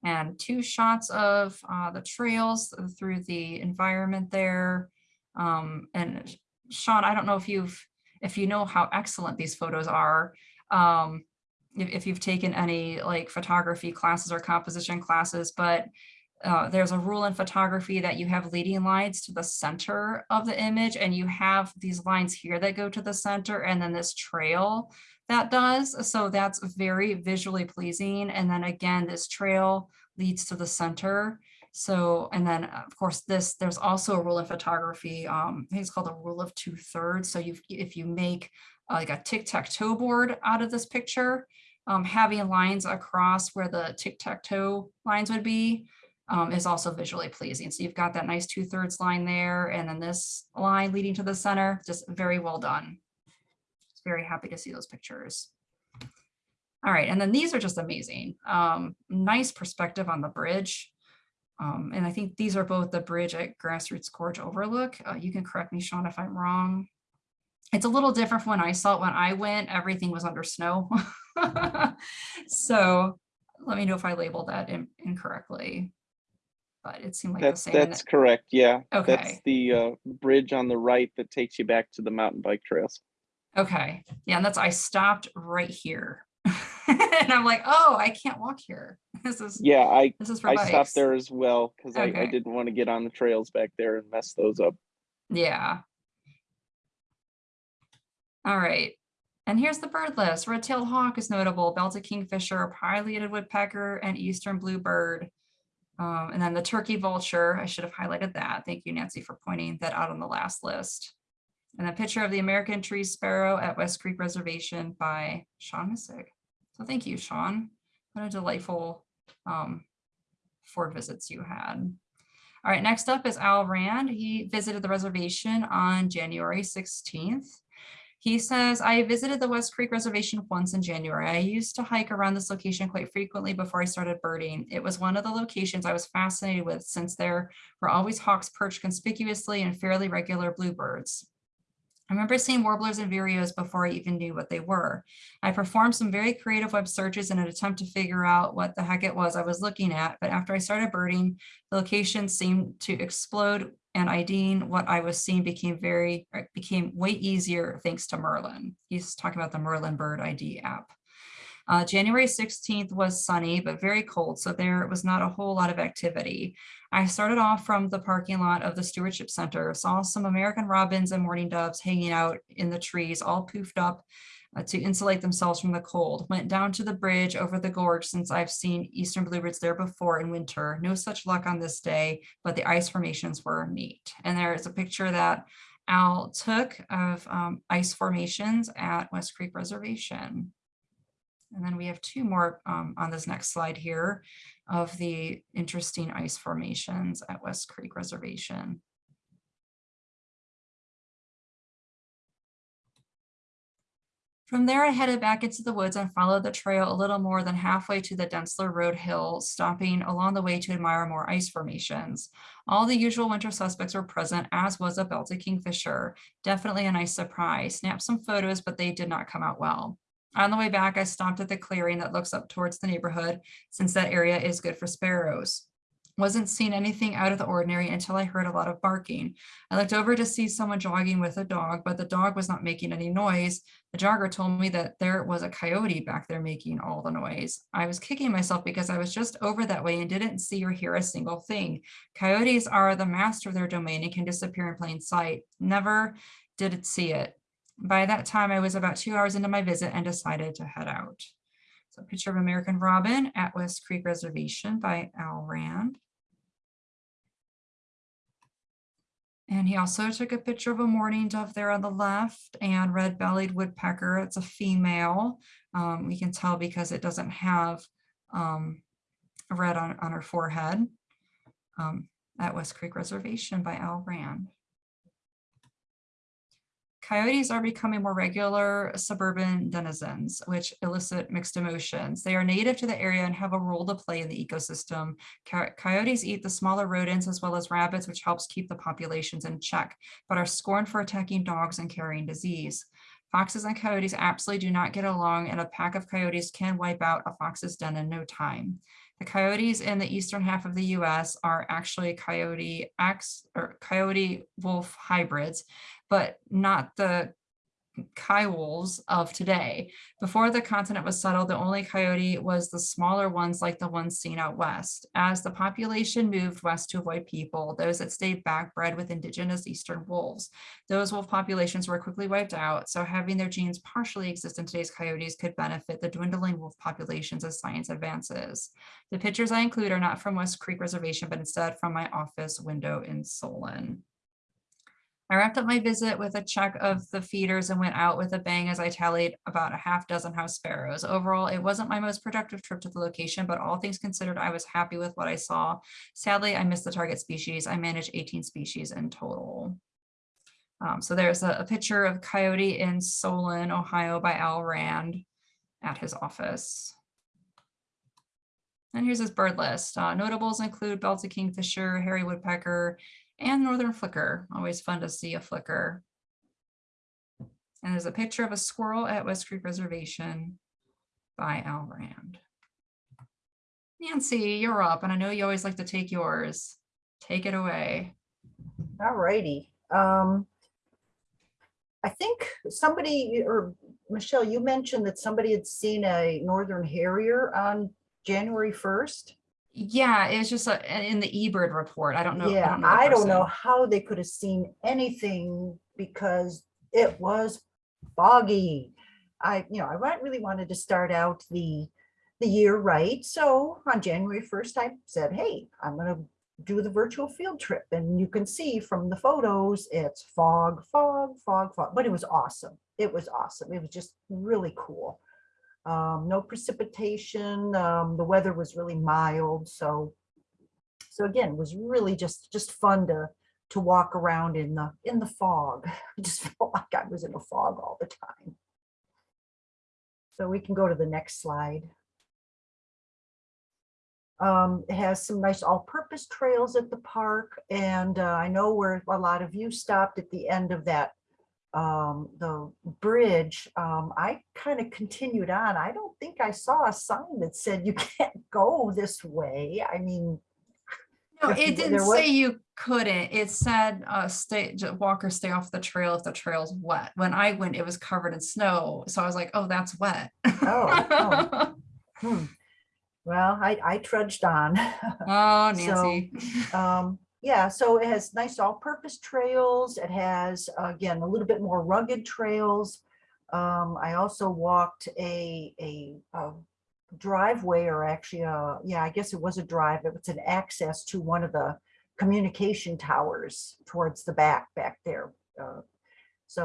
And two shots of uh, the trails through the environment there. Um, and Sean, I don't know if you've if you know how excellent these photos are, um, if, if you've taken any like photography classes or composition classes, but uh, there's a rule in photography that you have leading lines to the center of the image and you have these lines here that go to the center and then this trail that does. So that's very visually pleasing. And then again, this trail leads to the center. So, and then of course this, there's also a rule in photography. Um, I think it's called the rule of two thirds. So you, if you make uh, like a tic-tac-toe board out of this picture, um, having lines across where the tic-tac-toe lines would be um, is also visually pleasing. So you've got that nice two thirds line there and then this line leading to the center, just very well done. Just Very happy to see those pictures. All right, and then these are just amazing. Um, nice perspective on the bridge. Um, and I think these are both the bridge at Grassroots Gorge Overlook. Uh, you can correct me, Sean, if I'm wrong. It's a little different from when I saw it. When I went, everything was under snow. [laughs] so let me know if I labeled that in- incorrectly. But it seemed like the That's, same. that's it- correct. Yeah. Okay. That's the uh, bridge on the right that takes you back to the mountain bike trails. okay. Yeah, and that's, I stopped right here. [laughs] And I'm like, oh, I can't walk here. This is, Yeah, I, this is for I bikes. stopped there as well because I, I didn't want to get on the trails back there and mess those up. Yeah. All right. And here's the bird list. Red-tailed hawk is notable, belted kingfisher, pileated woodpecker, and eastern bluebird. Um, and then the turkey vulture, I should have highlighted that. Thank you, Nancy, for pointing that out on the last list. And a picture of the American tree sparrow at West Creek Reservation by Sean Missig. So thank you, Sean. What a delightful um, Ford visits you had. All right, next up is Al Rand. He visited the reservation on January 16th. He says, I visited the West Creek Reservation once in January. I used to hike around this location quite frequently before I started birding. It was one of the locations I was fascinated with since there were always hawks perched conspicuously and fairly regular bluebirds. I remember seeing warblers and vireos before I even knew what they were. I performed some very creative web searches in an attempt to figure out what the heck it was I was looking at, but after I started birding, the location seemed to explode and IDing what I was seeing became very, became way easier thanks to Merlin. He's talking about the Merlin Bird ID app. Uh, January 16th was sunny, but very cold, so there was not a whole lot of activity. I started off from the parking lot of the Stewardship Center, saw some American robins and mourning doves hanging out in the trees, all poofed up uh, to insulate themselves from the cold. Went down to the bridge over the gorge since I've seen eastern bluebirds there before in winter. No such luck on this day, but the ice formations were neat. And there is a picture that Al took of um, ice formations at West Creek Reservation. And then we have two more um, on this next slide here of the interesting ice formations at West Creek Reservation. From there, I headed back into the woods and followed the trail a little more than halfway to the Dentzler Road Hill, stopping along the way to admire more ice formations. All the usual winter suspects were present, as was a belted kingfisher. Definitely a nice surprise. Snapped some photos, but they did not come out well. On the way back, I stopped at the clearing that looks up towards the neighborhood, since that area is good for sparrows. Wasn't seeing anything out of the ordinary until I heard a lot of barking. I looked over to see someone jogging with a dog, but the dog was not making any noise. The jogger told me that there was a coyote back there making all the noise. I was kicking myself because I was just over that way and didn't see or hear a single thing. Coyotes are the master of their domain and can disappear in plain sight. Never did it see it. By that time, I was about two hours into my visit and decided to head out. So picture of American Robin at West Creek Reservation by Al Rand. And he also took a picture of a mourning dove there on the left and red-bellied woodpecker. It's a female. Um, we can tell because it doesn't have um, red on, on her forehead um, at West Creek Reservation by Al Rand. Coyotes are becoming more regular suburban denizens, which elicit mixed emotions. They are native to the area and have a role to play in the ecosystem. Coyotes eat the smaller rodents as well as rabbits, which helps keep the populations in check, but are scorned for attacking dogs and carrying disease. Foxes and coyotes absolutely do not get along, and a pack of coyotes can wipe out a fox's den in no time. The coyotes in the eastern half of the US are actually coyote X or coyote wolf hybrids, but not the coyotes of today. Before the continent was settled, the only coyote was the smaller ones like the ones seen out west. As the population moved west to avoid people, those that stayed back bred with indigenous eastern wolves. Those wolf populations were quickly wiped out, so having their genes partially exist in today's coyotes could benefit the dwindling wolf populations as science advances. The pictures I include are not from West Creek Reservation, but instead from my office window in Solon. I wrapped up my visit with a check of the feeders and went out with a bang as I tallied about a half dozen house sparrows. Overall, it wasn't my most productive trip to the location, but all things considered, I was happy with what I saw. Sadly, I missed the target species. I managed 18 species in total. Um, so there's a, a picture of coyote in Solon, Ohio by Al Rand at his office. And here's his bird list. Uh, notables include belted kingfisher, hairy woodpecker, and northern flicker. Always fun to see a flicker. And there's a picture of a squirrel at West Creek Reservation by Al Rand. Nancy, you're up, and I know you always like to take yours. Take it away. All righty. Um, I think somebody, or Michelle, you mentioned that somebody had seen a northern harrier on January 1st. Yeah, it was just uh, a, in the eBird report. I don't know. Yeah, the I don't know how they could have seen anything because it was foggy. I, you know, I really wanted to start out the, the year right. So on January 1st, I said, hey, I'm gonna do the virtual field trip. And you can see from the photos, it's fog, fog, fog, fog, but it was awesome. It was awesome. It was just really cool. Um, no precipitation. Um, the weather was really mild. So so again, it was really just, just fun to, to walk around in the, in the fog. I [laughs] just felt like I was in a fog all the time. So we can go to the next slide. Um, it has some nice all-purpose trails at the park, and uh, I know where a lot of you stopped at the end of that um, the bridge. Um, I kind of continued on. I don't think I saw a sign that said you [laughs] can't go this way. I mean, No, it didn't was- say you couldn't. It said, uh, stay, walkers stay off the trail if the trail's wet. When I went, it was covered in snow. So I was like, oh, that's wet. Oh, oh. [laughs] Hmm. Well, I, I trudged on. Oh, [laughs] So, Nancy. Um, yeah, so it has nice all-purpose trails. It has, again, a little bit more rugged trails. Um, I also walked a, a, a driveway or actually, uh, yeah, I guess it was a drive. It was an access to one of the communication towers towards the back, back there. Uh, So,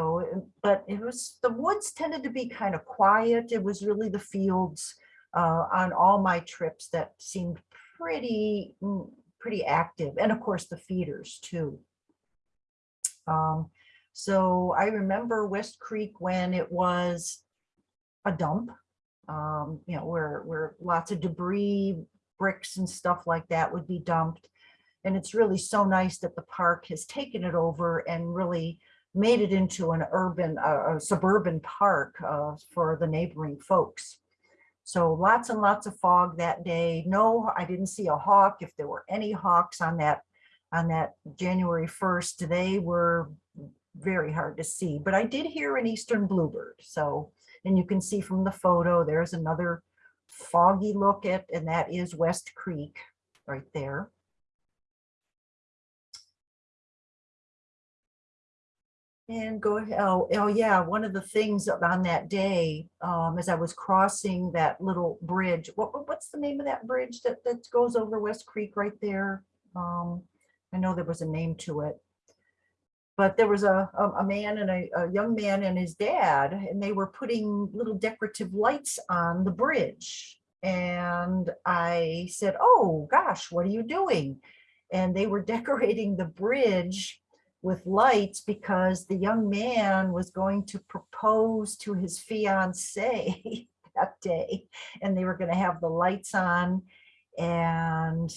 but it was, the woods tended to be kind of quiet. It was really the fields uh, on all my trips that seemed pretty, mm, pretty active. And of course, the feeders too. Um, so I remember West Creek when it was a dump, um, you know, where, where lots of debris, bricks and stuff like that would be dumped. And it's really so nice that the park has taken it over and really made it into an urban, uh, a suburban park uh, for the neighboring folks. So lots and lots of fog that day. No, I didn't see a hawk. If there were any hawks on that, on that January 1st, they were very hard to see, but I did hear an eastern bluebird. So, and you can see from the photo, there's another foggy look at, and that is West Creek right there. And go, ahead. oh, oh yeah, one of the things on that day, um, as I was crossing that little bridge, what, what- what's the name of that bridge that, that goes over West Creek right there? Um, I know there was a name to it. But there was a, a, a man and a, a young man and his dad, and they were putting little decorative lights on the bridge. And I said, oh gosh, what are you doing? And they were [laughs] decorating the bridge with lights because the young man was going to propose to his fiance [laughs] that day. And they were going to have the lights on. And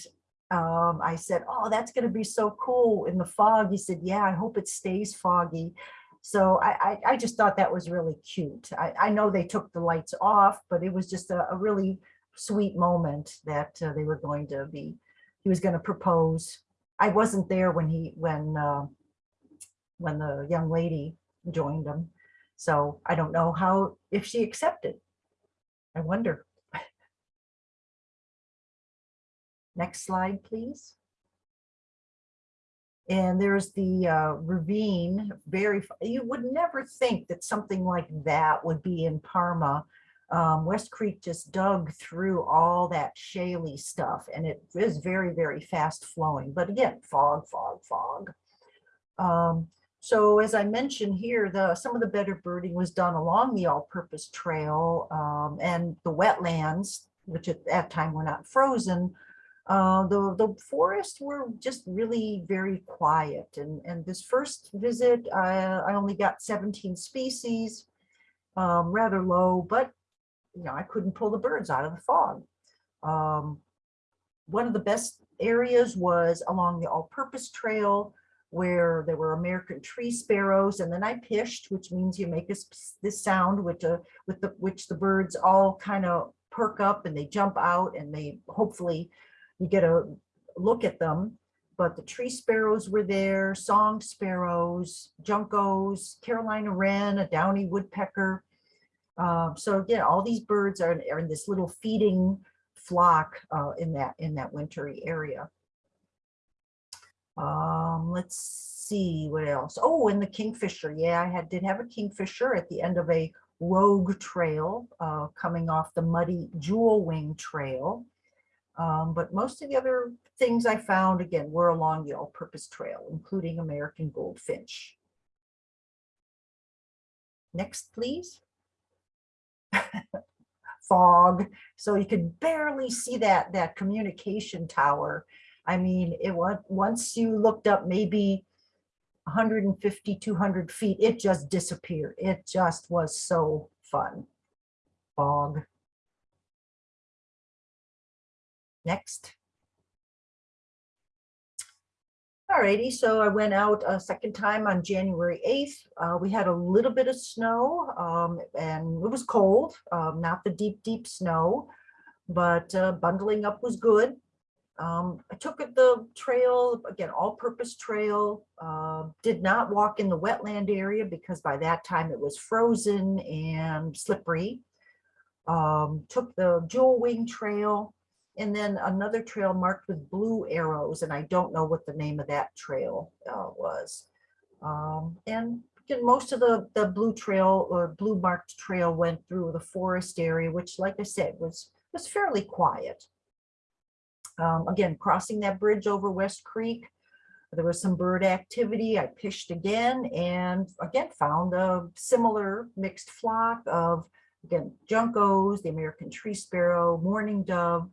um, I said, oh, that's going to be so cool in the fog. He said, yeah, I hope it stays foggy. So I, I, I just thought that was really cute. I, I know they took the lights off, but it was just a, a really sweet moment that uh, they were going to be, he was going to propose. I wasn't there when he, when, uh, when the young lady joined them. So I don't know how, if she accepted. I wonder. [laughs] Next slide, please. And there's the uh, ravine, very, you would never think that something like that would be in Parma. Um, West Creek just dug through all that shaly stuff and it is very, very fast flowing. But again, fog, fog, fog. Um, so as I mentioned here, the, some of the better birding was done along the all-purpose trail um, and the wetlands, which at that time were not frozen. Uh, the, the forests were just really very quiet. And, and this first visit, I, I only got 17 species, um, rather low, but you know, I couldn't pull the birds out of the fog. Um, one of the best areas was along the all-purpose trail where there were American tree sparrows, and then I pished, which means you make this, this sound with the, with the, which the birds all kind of perk up and they jump out and they hopefully you get a look at them. But the tree sparrows were there, song sparrows, juncos, Carolina wren, a downy woodpecker. Um, so again, all these birds are, are in this little feeding flock uh, in that in that wintry area. Um, let's see what else. Oh, and the kingfisher. Yeah, I had did have a kingfisher at the end of a rogue trail uh, coming off the muddy jewel wing trail. Um, but most of the other things I found again were along the all-purpose trail, including American goldfinch. Next, please. [laughs] Fog, so you could barely see that that communication tower. I mean, it once you looked up maybe 150, 200 feet, it just disappeared. It just was so fun. Fog. Next. Alrighty, so I went out a second time on January 8th. Uh, we had a little bit of snow um, and it was cold, um, not the deep, deep snow, but uh, bundling up was good. Um, I took the trail, again, all-purpose trail, uh, did not walk in the wetland area because by that time it was frozen and slippery. Um, took the jewel wing trail and then another trail marked with blue arrows, and I don't know what the name of that trail uh, was. Um, and again, most of the, the blue trail or blue marked trail went through the forest area, which like I said, was, was fairly quiet. Um, again, crossing that bridge over West Creek, there was some bird activity. I pished again and again found a similar mixed flock of, again, juncos, the American tree sparrow, mourning dove,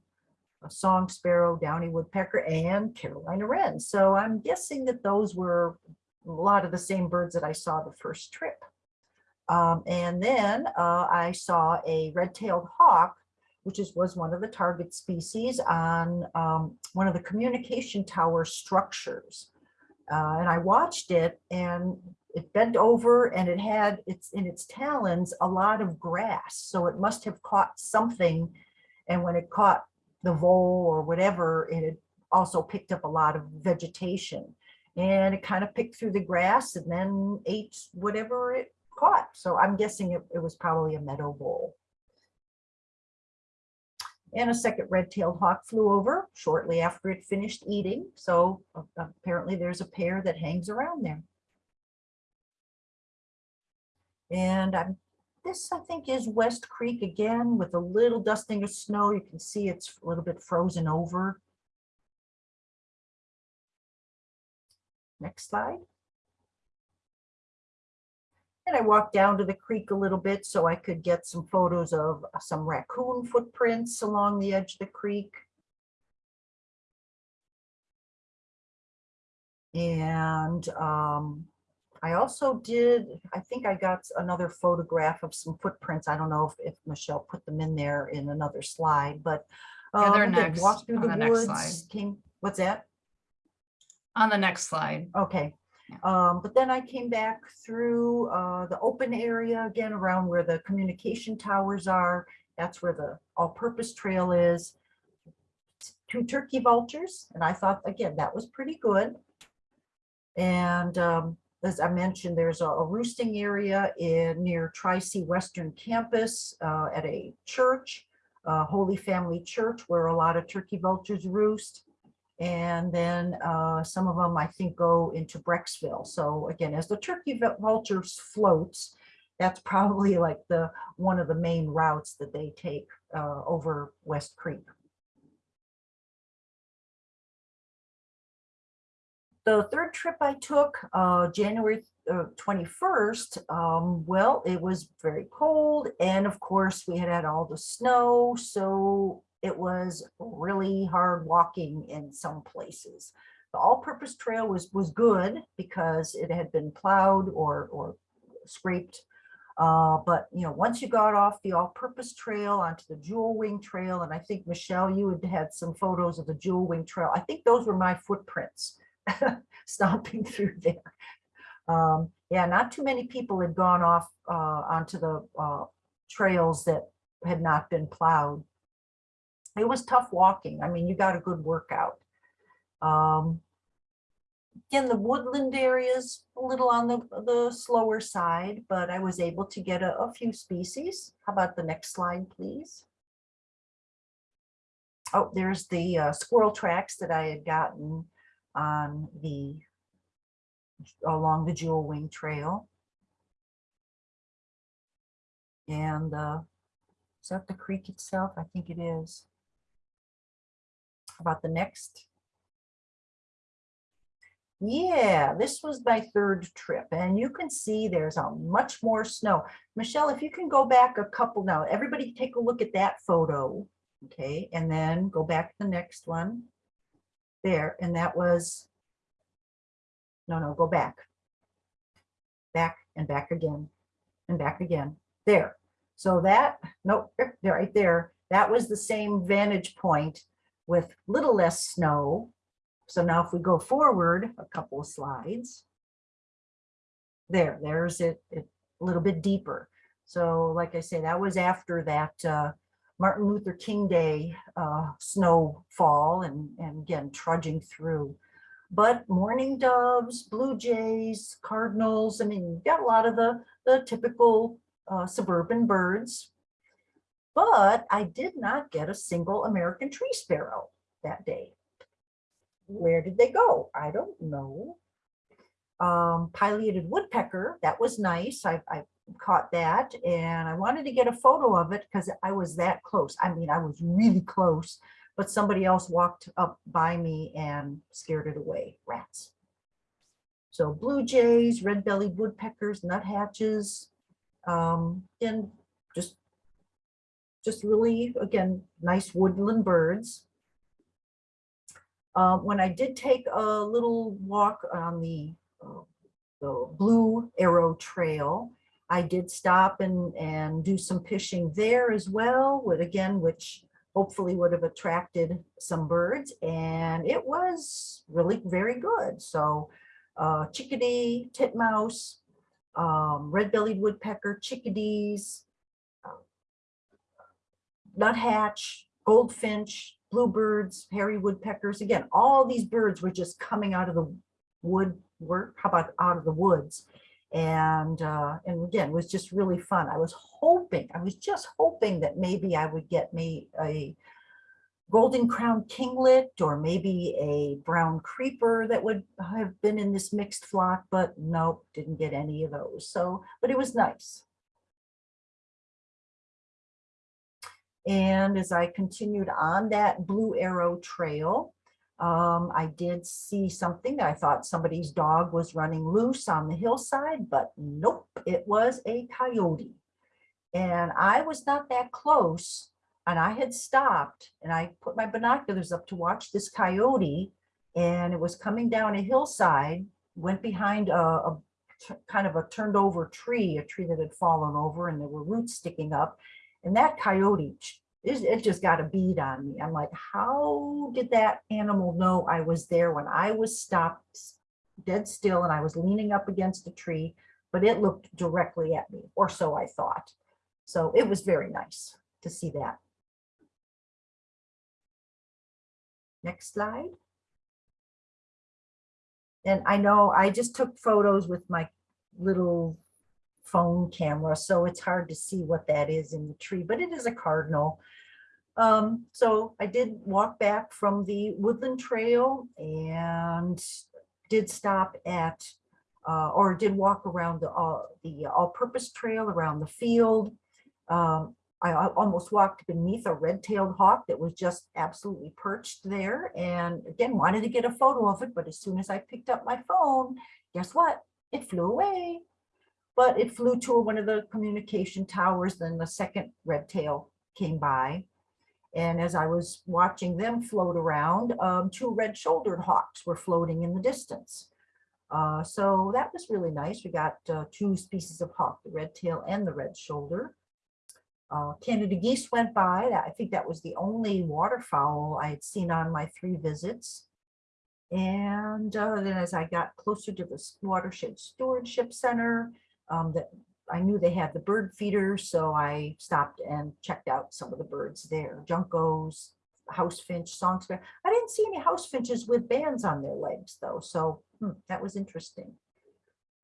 a song sparrow, downy woodpecker, and Carolina wren. So I'm guessing that those were a lot of the same birds that I saw the first trip. Um, and then uh, I saw a red-tailed hawk, which is, was one of the target species on um, one of the communication tower structures. Uh, and I watched it and it bent over and it had its in its talons a lot of grass. So it must have caught something. And when it caught the vole or whatever, it had also picked up a lot of vegetation. And it kind of picked through the grass and then ate whatever it caught. So I'm guessing it, it was probably a meadow vole. And a second red-tailed hawk flew over shortly after it finished eating. So uh, apparently there's a pair that hangs around there. And I'm this, I think, is West Creek again with a little dusting of snow. You can see it's a little bit frozen over. Next slide. And I walked down to the creek a little bit so I could get some photos of some raccoon footprints along the edge of the creek. And um, I also did, I think I got another photograph of some footprints. I don't know if, if Michelle put them in there in another slide, but Yeah, they're um, again, next, walked through the the next slide. woods, came, what's that? On the next slide. Okay. Um, but then I came back through uh, the open area again around where the communication towers are. That's where the all-purpose trail is. Two turkey vultures, and I thought, again, that was pretty good. And um, as I mentioned, there's a a roosting area in near Tri-C Western Campus uh, at a church, uh, Holy Family Church, where a lot of turkey vultures roost. And then uh, some of them, I think, go into Brecksville. So again, as the turkey vul- vultures floats, that's probably like the, one of the main routes that they take uh, over West Creek. The third trip I took, uh, January uh, 21st, um, well, it was very cold. And of course, we had had all the snow. So it was really hard walking in some places. The all-purpose trail was, was good because it had been plowed or, or scraped. Uh, but, you know, once you got off the all-purpose trail onto the Jewel Wing Trail, and I think, Michelle, you had had some photos of the Jewel Wing Trail. I think those were my footprints [laughs] stomping through there. Um, yeah, not too many people had gone off uh, onto the uh, trails that had not been plowed. It was tough walking. I mean, you got a good workout. Um, Again, the woodland areas a little on the, the slower side, but I was able to get a, a few species. How about the next slide, please? Oh, there's the uh, squirrel tracks that I had gotten on the along the Jewel Wing Trail. And uh, is that the creek itself? I think it is. About the next. Yeah, this was my third trip and you can see there's a much more snow. Michelle, if you can go back a couple now, everybody take a look at that photo. Okay, and then go back to the next one. There, and that was, no, no, go back. Back and back again and back again. There. So that, nope, right there. That was the same vantage point with little less snow. So now if we go forward a couple of slides. There, there's it, it a little bit deeper. So like I say, that was after that uh, Martin Luther King Day uh, snowfall and, and again, trudging through. But mourning doves, blue jays, cardinals, I mean, you got a lot of the, the typical uh, suburban birds. But I did not get a single American tree sparrow that day. Where did they go? I don't know. Um, pileated woodpecker, that was nice. I, I caught that and I wanted to get a photo of it because I was that close. I mean, I was really close, but somebody else walked up by me and scared it away, rats. So blue jays, red-bellied woodpeckers, nuthatches, um, and just really, again, nice woodland birds. Uh, when I did take a little walk on the, uh, the Blue Arrow Trail, I did stop and, and do some pishing there as well, with again, which hopefully would have attracted some birds. And it was really very good. So uh, chickadee, titmouse, um, red-bellied woodpecker, chickadees, nuthatch, goldfinch, bluebirds, hairy woodpeckers. Again, all these birds were just coming out of the wood work. How about out of the woods? And uh, and again, it was just really fun. I was hoping, I was just hoping that maybe I would get me a golden crown kinglet or maybe a brown creeper that would have been in this mixed flock, but nope, didn't get any of those. So, but it was nice. And as I continued on that Blue Arrow Trail, um, I did see something. That I thought somebody's dog was running loose on the hillside, but nope, it was a coyote. And I was not that close and I had stopped and I put my binoculars up to watch this coyote and it was coming down a hillside, went behind a kind of a turned over tree, a tree that had fallen over and there were roots sticking up. And that coyote, it, just got a bead on me. I'm like, how did that animal know I was there when I was stopped dead still and I was leaning up against a tree, but it looked directly at me, or so I thought. So it was very nice to see that. Next slide. And I know I just took photos with my little phone camera, so it's hard to see what that is in the tree, but it is a cardinal. Um, so I did walk back from the Woodland Trail and did stop at, uh, or did walk around the, uh, the all-purpose trail around the field. Um, I almost walked beneath a red-tailed hawk that was just absolutely perched there. And again, wanted to get a photo of it, but as soon as I picked up my phone, guess what? It flew away. But it flew to one of the communication towers, then the second red tail came by. And as I was watching them float around, um, two red-shouldered hawks were floating in the distance. Uh, so that was really nice. We got uh, two species of hawk, the red tail and the red shoulder. Uh, Canada geese went by. I think that was the only waterfowl I had seen on my three visits. And uh, then as I got closer to the watershed stewardship center, um, that I knew they had the bird feeder, so I stopped and checked out some of the birds there. Juncos, house finch, song sparrow. I didn't see any house finches with bands on their legs though, so hmm, that was interesting.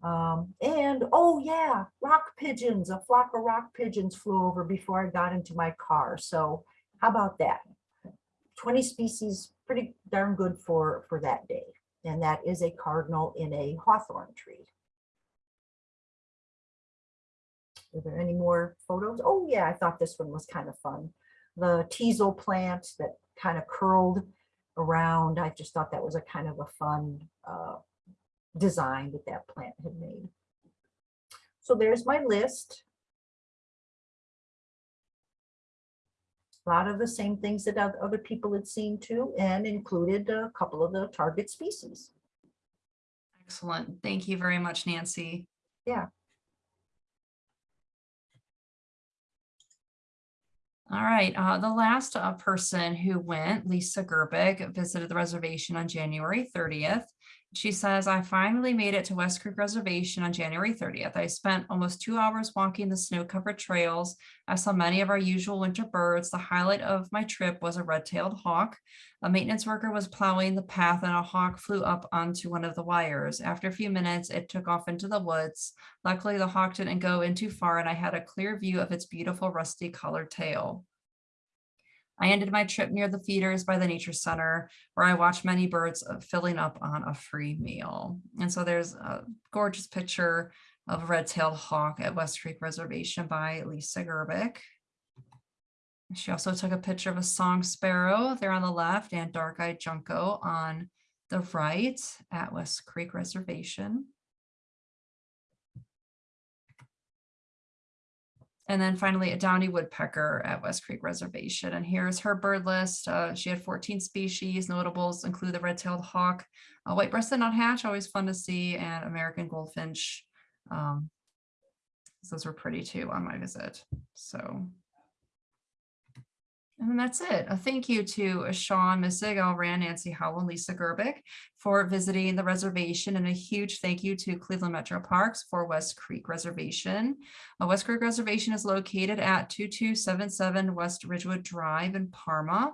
Um, and oh yeah, rock pigeons, a flock of rock pigeons flew over before I got into my car. So how about that? 20 species, pretty darn good for, for that day. And that is a cardinal in a hawthorn tree. Are there any more photos? Oh yeah, I thought this one was kind of fun. The teasel plant that kind of curled around. I just thought that was a kind of a fun uh, design that that plant had made. So there's my list. A lot of the same things that other people had seen too, and included a couple of the target species. Excellent. Thank you very much, Nancy. Yeah. All right, uh, the last uh, person who went, Lisa Gerbic, visited the reservation on January thirtieth. She says, I finally made it to West Creek Reservation on January thirtieth. I spent almost two hours walking the snow-covered trails. I saw many of our usual winter birds. The highlight of my trip was a red-tailed hawk. A maintenance worker was plowing the path and a hawk flew up onto one of the wires. After a few minutes, it took off into the woods. Luckily, the hawk didn't go in too far and I had a clear view of its beautiful rusty colored tail. I ended my trip near the feeders by the nature center where I watched many birds uh, filling up on a free meal. And so there's a gorgeous picture of a red-tailed hawk at West Creek Reservation by Lisa Gerbic. She also took a picture of a song sparrow there on the left and dark-eyed junco on the right at West Creek Reservation. And then finally, a downy woodpecker at West Creek Reservation. And here's her bird list. Uh, she had 14 species. Notables include the red-tailed hawk, uh, white-breasted nuthatch, always fun to see, and American goldfinch. Um, those were pretty too on my visit. So. And that's it. A thank you to uh, Sean Missig, Al Rand, Nancy Howell, and Lisa Gerbic for visiting the reservation, and a huge thank you to Cleveland Metro Parks for West Creek Reservation. Uh, West Creek Reservation is located at 2277 West Ridgewood Drive in Parma.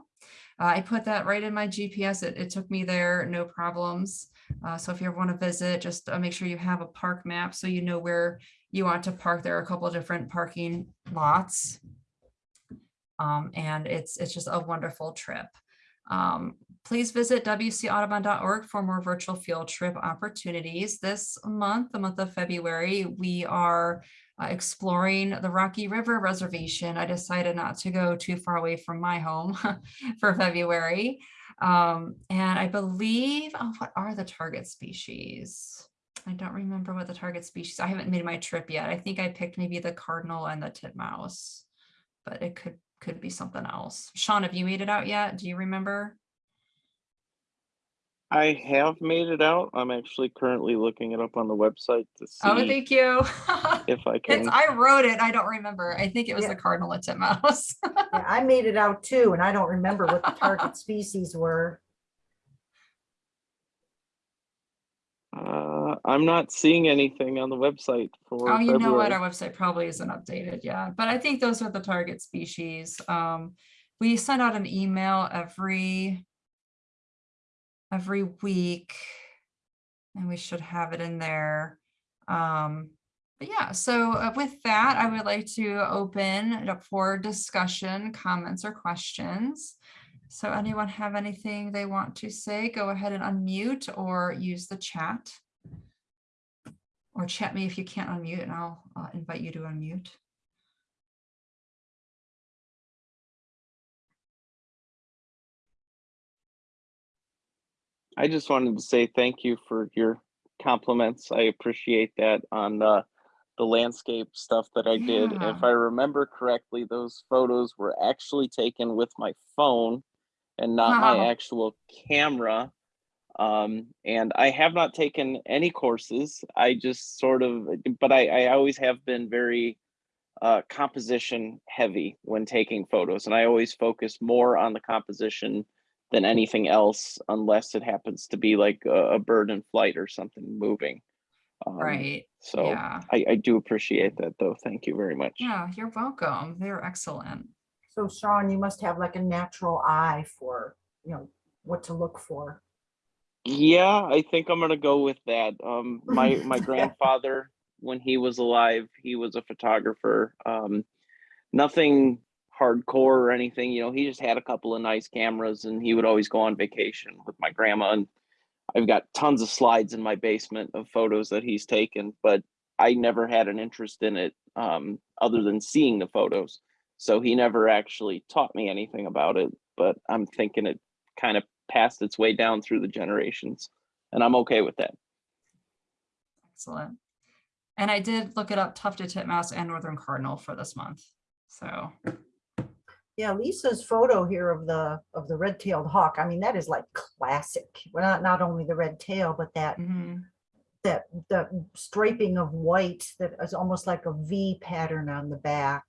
Uh, I put that right in my GPS. It, it took me there, no problems. Uh, so if you ever want to visit, just uh, make sure you have a park map so you know where you want to park. There are a couple of different parking lots. Um, and it's it's just a wonderful trip. Um, please visit wcaudubon.org for more virtual field trip opportunities. This month, the month of February, we are uh, exploring the Rocky River Reservation. I decided not to go too far away from my home [laughs] for February. Um, and I believe, oh, what are the target species? I don't remember what the target species, I haven't made my trip yet. I think I picked maybe the cardinal and the titmouse, but it could, could be something else. Sean, have you made it out yet? Do you remember? I have made it out. I'm actually currently looking it up on the website to oh, see. Oh, thank you. [laughs] if I It's, can. I wrote it. I don't remember. I think it was Yeah. the cardinal and titmouse. [laughs] Yeah, I made it out too, and I don't remember what the target [laughs] species were. I'm not seeing anything on the website for Oh, you know what? Our website probably isn't updated yet, but I think those are the target species. Um, we send out an email every every week And we should have it in there. Um, but yeah, so uh, with that, I would like to open it up for discussion, comments or questions. So anyone have anything they want to say, go ahead and unmute or use the chat. Or chat me if you can't unmute and I'll uh, invite you to unmute. I just wanted to say thank you for your compliments. I appreciate that on the the landscape stuff that I did. Yeah. If I remember correctly, those photos were actually taken with my phone and not Wow. my actual camera. Um, and I have not taken any courses. I just sort of, but I, I always have been very uh, composition heavy when taking photos, and I always focus more on the composition than anything else, unless it happens to be like a, a bird in flight or something moving. Um, Right, So yeah. I, I do appreciate that, though. Thank you very much. Yeah, you're welcome. They're excellent. So Sean, you must have like a natural eye for, you know, what to look for. Yeah, I think I'm gonna go with that. Um, my my [laughs] grandfather, when he was alive, he was a photographer. Um, nothing hardcore or anything, you know. He just had a couple of nice cameras, and he would always go on vacation with my grandma. And I've got tons of slides in my basement of photos that he's taken, but I never had an interest in it um, other than seeing the photos. So he never actually taught me anything about it. But I'm thinking it kind of passed its way down through the generations and i'm okay with that Excellent. And I did look it up tufted titmouse and northern cardinal for this month. So Yeah, Lisa's photo here of the, of the red-tailed hawk, I mean, that is like classic. Well, not, not only the red tail, but that, mhm, that, the striping of white that is almost like a V pattern on the back.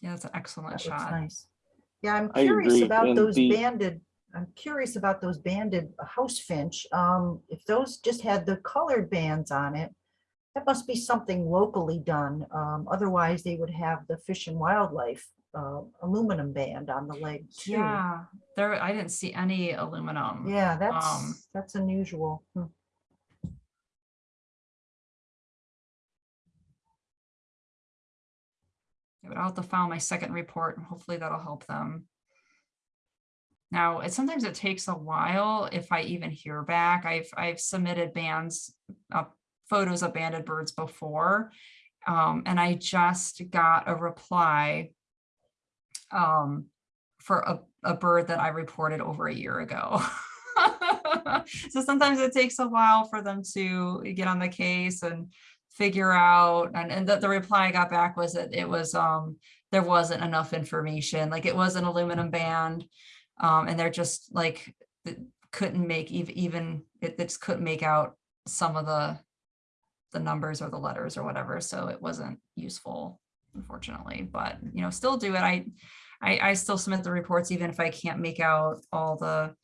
Yeah, that's an excellent That shot. nice. Yeah, I'm curious about and those the- banded, I'm curious about those banded house finch. Um, if those just had the colored bands on it, that must be something locally done. Um, otherwise they would have the Fish and Wildlife uh, aluminum band on the leg too. Yeah, there, I didn't see any aluminum. Yeah, Um, that's, that's unusual. Hmm. But I'll have to file my second report and hopefully that'll help them. Now, it sometimes it takes a while if I even hear back. I've I've submitted bands, uh, photos of banded birds before. Um, and I just got a reply um, for a, a bird that I reported over a year ago. [laughs] so sometimes it takes a while for them to get on the case and figure out and, and the, the reply I got back was that it was um there wasn't enough information like it was an aluminum band um and they're just like couldn't make even even it, they just couldn't make out some of the the numbers or the letters or whatever so it wasn't useful unfortunately but you know still do it. I I, I still submit the reports even if I can't make out all the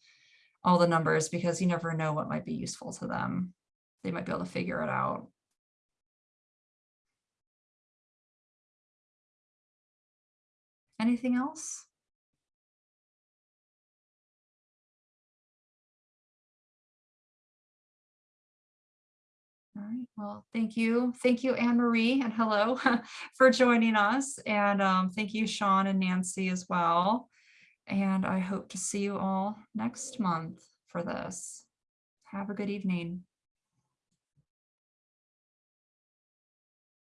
all the numbers because you never know what might be useful to them. They might be able to figure it out Anything else? All right, well, thank you. Thank you, Anne Marie, and hello [laughs] for joining us. And um, thank you, Sean and Nancy as well. And I hope to see you all next month for this. Have a good evening.